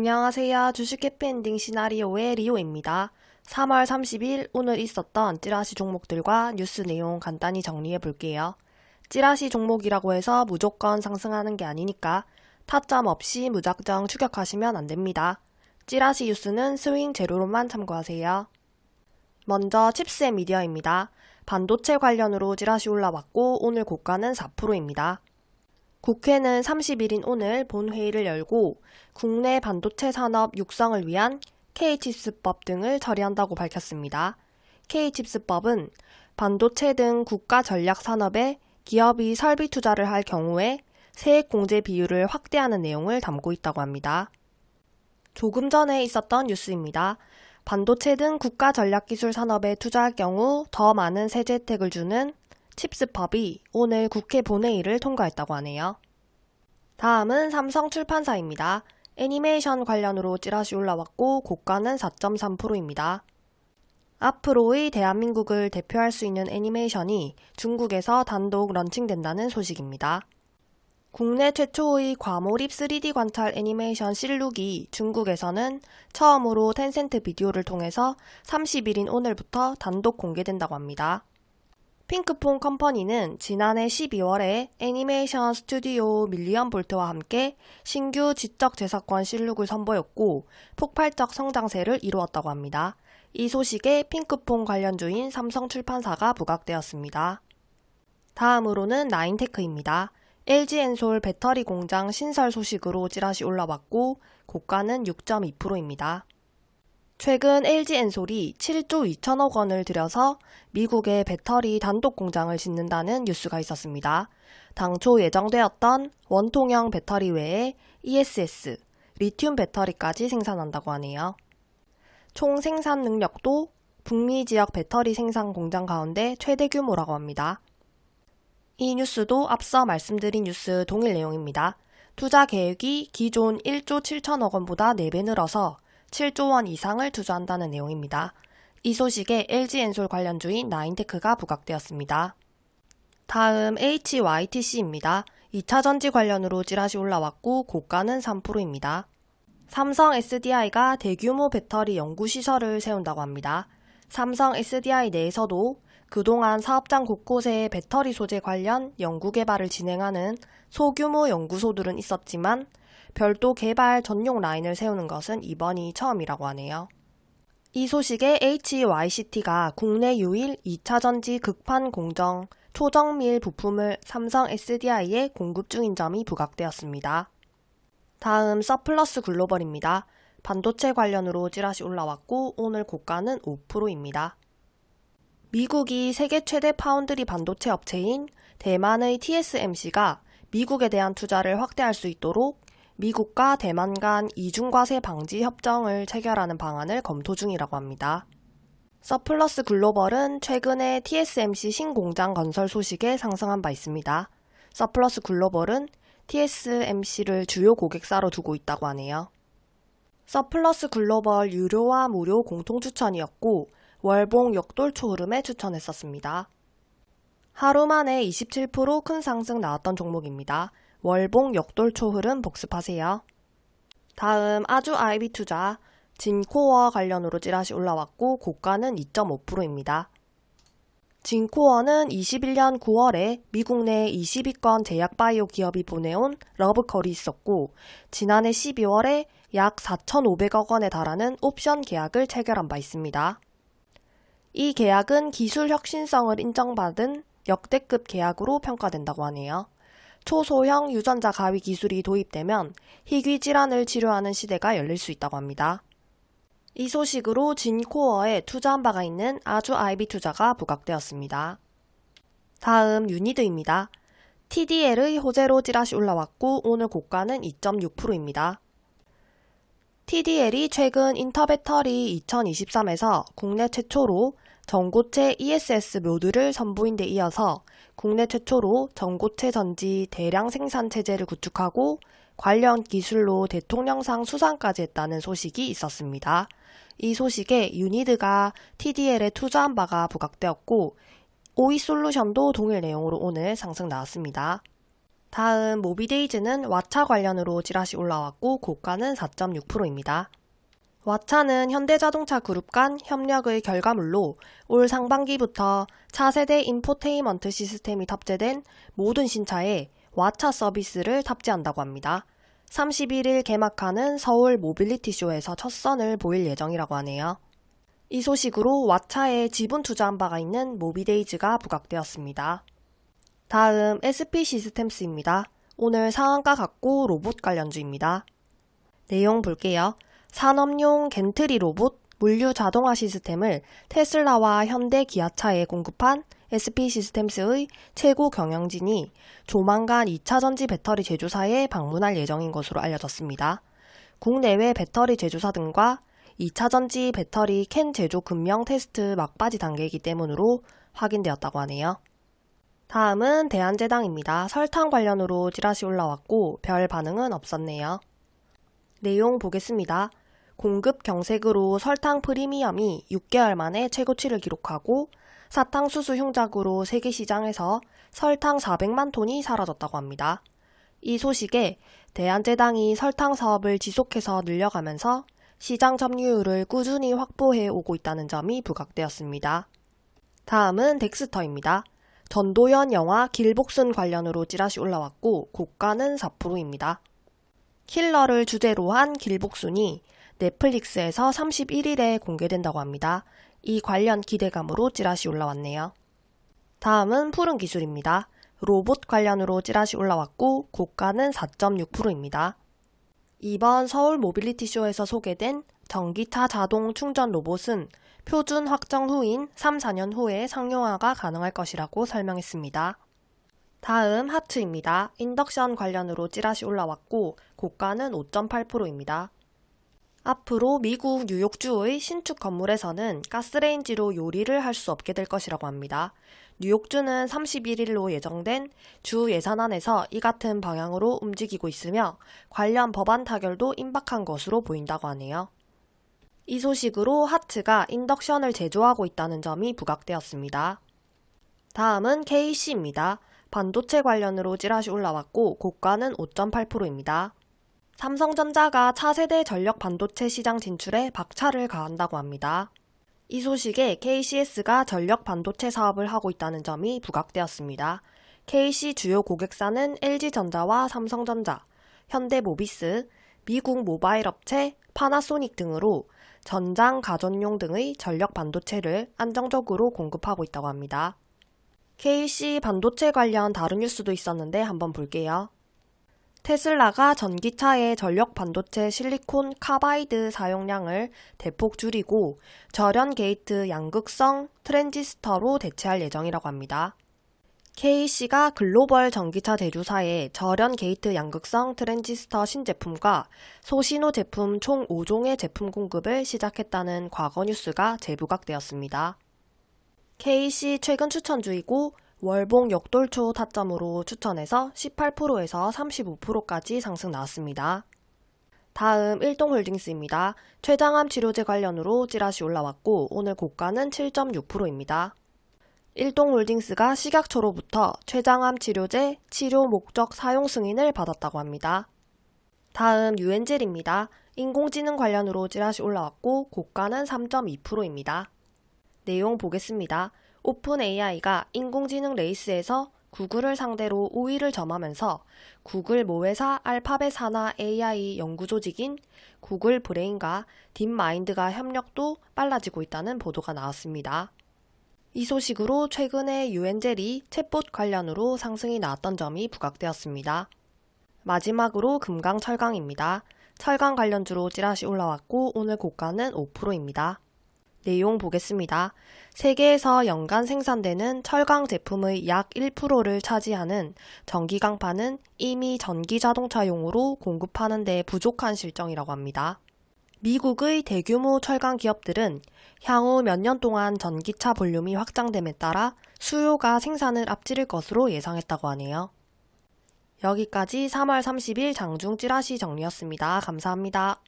안녕하세요. 주식 해피엔딩 시나리오의 리오입니다. 3월 30일 오늘 있었던 찌라시 종목들과 뉴스 내용 간단히 정리해 볼게요. 찌라시 종목이라고 해서 무조건 상승하는 게 아니니까 타점 없이 무작정 추격하시면 안 됩니다. 찌라시 뉴스는 스윙 재료로만 참고하세요. 먼저 칩스의 미디어입니다. 반도체 관련으로 찌라시 올라왔고 오늘 고가는 4%입니다. 국회는 30일인 오늘 본회의를 열고 국내 반도체 산업 육성을 위한 K칩스법 등을 처리한다고 밝혔습니다. K칩스법은 반도체 등 국가 전략 산업에 기업이 설비 투자를 할 경우에 세액 공제 비율을 확대하는 내용을 담고 있다고 합니다. 조금 전에 있었던 뉴스입니다. 반도체 등 국가 전략 기술 산업에 투자할 경우 더 많은 세제 혜택을 주는 칩스법이 오늘 국회 본회의를 통과했다고 하네요. 다음은 삼성 출판사입니다. 애니메이션 관련으로 찌라시 올라왔고 고가는 4.3%입니다. 앞으로의 대한민국을 대표할 수 있는 애니메이션이 중국에서 단독 런칭된다는 소식입니다. 국내 최초의 과몰입 3D 관찰 애니메이션 실룩이 중국에서는 처음으로 텐센트 비디오를 통해서 30일인 오늘부터 단독 공개된다고 합니다. 핑크퐁 컴퍼니는 지난해 12월에 애니메이션 스튜디오 밀리언 볼트와 함께 신규 지적 재사권 실룩을 선보였고 폭발적 성장세를 이루었다고 합니다. 이 소식에 핑크퐁 관련주인 삼성출판사가 부각되었습니다. 다음으로는 나인테크입니다. LG엔솔 배터리 공장 신설 소식으로 찌라시 올라왔고 고가는 6.2%입니다. 최근 LG엔솔이 7조 2천억 원을 들여서 미국의 배터리 단독 공장을 짓는다는 뉴스가 있었습니다. 당초 예정되었던 원통형 배터리 외에 ESS, 리튬 배터리까지 생산한다고 하네요. 총 생산 능력도 북미 지역 배터리 생산 공장 가운데 최대 규모라고 합니다. 이 뉴스도 앞서 말씀드린 뉴스 동일 내용입니다. 투자 계획이 기존 1조 7천억 원보다 4배 늘어서 7조 원 이상을 투자한다는 내용입니다. 이 소식에 LG엔솔 관련 주인 나인테크가 부각되었습니다. 다음 HYTC입니다. 2차전지 관련으로 찌라시 올라왔고 고가는 3%입니다. 삼성 SDI가 대규모 배터리 연구시설을 세운다고 합니다. 삼성 SDI 내에서도 그동안 사업장 곳곳에 배터리 소재 관련 연구개발을 진행하는 소규모 연구소들은 있었지만 별도 개발 전용 라인을 세우는 것은 이번이 처음이라고 하네요. 이 소식에 HYTC가 국내 유일 2차전지 극판 공정 초정밀 부품을 삼성 SDI에 공급 중인 점이 부각되었습니다. 다음 서플러스 글로벌입니다. 반도체 관련으로 찌라시 올라왔고 오늘 고가는 5%입니다. 미국이 세계 최대 파운드리 반도체 업체인 대만의 TSMC가 미국에 대한 투자를 확대할 수 있도록 미국과 대만 간 이중과세 방지 협정을 체결하는 방안을 검토 중이라고 합니다. 서플러스 글로벌은 최근에 TSMC 신공장 건설 소식에 상승한 바 있습니다. 서플러스 글로벌은 TSMC를 주요 고객사로 두고 있다고 하네요. 서플러스 글로벌 유료와 무료 공통 추천이었고 월봉 역돌초 흐름에 추천했었습니다. 하루 만에 27%큰 상승 나왔던 종목입니다. 월봉 역돌초 흐름 복습하세요. 다음 아주 아이비 투자 진코어 관련으로 찌라시 올라왔고 고가는 2.5%입니다. 진코어는 21년 9월에 미국 내 22건 제약바이오 기업이 보내온 러브컬이 있었고 지난해 12월에 약 4,500억 원에 달하는 옵션 계약을 체결한 바 있습니다. 이 계약은 기술 혁신성을 인정받은 역대급 계약으로 평가된다고 하네요. 초소형 유전자 가위 기술이 도입되면 희귀 질환을 치료하는 시대가 열릴 수 있다고 합니다. 이 소식으로 진코어에 투자한 바가 있는 아주 아이비 투자가 부각되었습니다. 다음 유니드입니다. TDL의 호재로 찌라시 올라왔고 오늘 고가는 2.6%입니다. TDL이 최근 인터배터리 2023에서 국내 최초로 전고체 ESS 모듈을 선보인 데 이어서 국내 최초로 전고체 전지 대량 생산 체제를 구축하고 관련 기술로 대통령상 수상까지 했다는 소식이 있었습니다. 이 소식에 유니드가 TDL에 투자한 바가 부각되었고 오이 솔루션도 동일 내용으로 오늘 상승 나왔습니다. 다음 모비데이즈는 왓챠 관련으로 찌라시 올라왔고 고가는 4.6%입니다. 왓챠는 현대자동차 그룹 간 협력의 결과물로 올 상반기부터 차세대 인포테인먼트 시스템이 탑재된 모든 신차에 왓챠 서비스를 탑재한다고 합니다. 31일 개막하는 서울 모빌리티 쇼에서 첫 선을 보일 예정이라고 하네요. 이 소식으로 왓챠에 지분 투자한 바가 있는 모비데이즈가 부각되었습니다. 다음 SP 시스템스입니다. 오늘 상한가 갔고 로봇 관련주입니다. 내용 볼게요. 산업용 gantry 로봇 물류 자동화 시스템을 테슬라와 현대 기아차에 공급한 SP 시스템스의 최고 경영진이 조만간 2차 전지 배터리 제조사에 방문할 예정인 것으로 알려졌습니다. 국내외 배터리 제조사 등과 2차 전지 배터리 캔 제조 금형 테스트 막바지 단계이기 때문으로 확인되었다고 하네요. 다음은 대한제당입니다. 설탕 관련으로 찌라시 올라왔고 별 반응은 없었네요. 내용 보겠습니다. 공급 경색으로 설탕 프리미엄이 6개월 만에 최고치를 기록하고 사탕수수 흉작으로 세계 시장에서 설탕 400만 톤이 사라졌다고 합니다. 이 소식에 대한제당이 설탕 사업을 지속해서 늘려가면서 시장 점유율을 꾸준히 확보해 오고 있다는 점이 부각되었습니다. 다음은 덱스터입니다. 전도연 영화 길복순 관련으로 찌라시 올라왔고 고가는 4%입니다. 킬러를 주제로 한 길복순이 넷플릭스에서 31일에 공개된다고 합니다. 이 관련 기대감으로 찌라시 올라왔네요. 다음은 푸른 기술입니다. 로봇 관련으로 찌라시 올라왔고 고가는 4.6%입니다. 이번 서울 모빌리티 쇼에서 소개된 전기차 자동 충전 로봇은 표준 확정 후인 3, 4년 후에 상용화가 가능할 것이라고 설명했습니다. 다음 하트입니다. 인덕션 관련으로 찌라시 올라왔고 고가는 5.8%입니다. 앞으로 미국 뉴욕주의 신축 건물에서는 가스레인지로 요리를 할 수 없게 될 것이라고 합니다. 뉴욕주는 31일로 예정된 주 예산안에서 이 같은 방향으로 움직이고 있으며 관련 법안 타결도 임박한 것으로 보인다고 하네요. 이 소식으로 하츠가 인덕션을 제조하고 있다는 점이 부각되었습니다. 다음은 KC입니다. 반도체 관련 으로 찌라시 올라왔고 고가는 5.8%입니다. 삼성전자가 차세대 전력 반도체 시장 진출에 박차를 가한다고 합니다. 이 소식에 KCS가 전력 반도체 사업을 하고 있다는 점이 부각되었습니다. KC 주요 고객사는 LG전자와 삼성전자, 현대모비스, 미국 모바일 업체 파나소닉 등으로 전장 가전용 등의 전력 반도체를 안정적으로 공급하고 있다고 합니다. KC 반도체 관련 다른 뉴스도 있었는데 한번 볼게요. 테슬라가 전기차의 전력 반도체 실리콘 카바이드 사용량을 대폭 줄이고 절연 게이트 양극성 트랜지스터로 대체할 예정이라고 합니다. KC가 글로벌 전기차 제조사에 절연 게이트 양극성 트랜지스터 신제품과 소신호 제품 총 5종의 제품 공급을 시작했다는 과거 뉴스가 재부각되었습니다. KC 최근 추천주이고 월봉 역돌초 타점으로 추천해서 18%에서 35%까지 상승 나왔습니다. 다음 일동홀딩스입니다. 췌장암 치료제 관련으로 찌라시 올라왔고 오늘 고가는 7.6%입니다. 일동홀딩스가 식약처로부터 췌장암 치료제 치료 목적 사용 승인을 받았다고 합니다. 다음 유엔젤입니다. 인공지능 관련으로 찌라시 올라왔고 고가는 3.2%입니다. 내용 보겠습니다. 오픈 AI가 인공지능 레이스에서 구글을 상대로 우위를 점하면서 구글 모회사 알파벳 산하 AI 연구조직인 구글 브레인과 딥마인드가 협력도 빨라지고 있다는 보도가 나왔습니다. 이 소식으로 최근에 유엔젤이 챗봇 관련으로 상승이 나왔던 점이 부각되었습니다. 마지막으로 금강 철강입니다. 철강 관련주로 찌라시 올라왔고 오늘 고가는 5%입니다. 내용 보겠습니다. 세계에서 연간 생산되는 철강 제품의 약 1%를 차지하는 전기강판은 이미 전기자동차용으로 공급하는 데 부족한 실정이라고 합니다. 미국의 대규모 철강 기업들은 향후 몇 년 동안 전기차 볼륨이 확장됨에 따라 수요가 생산을 앞지를 것으로 예상했다고 하네요. 여기까지 3월 30일 장중 찌라시 정리였습니다. 감사합니다.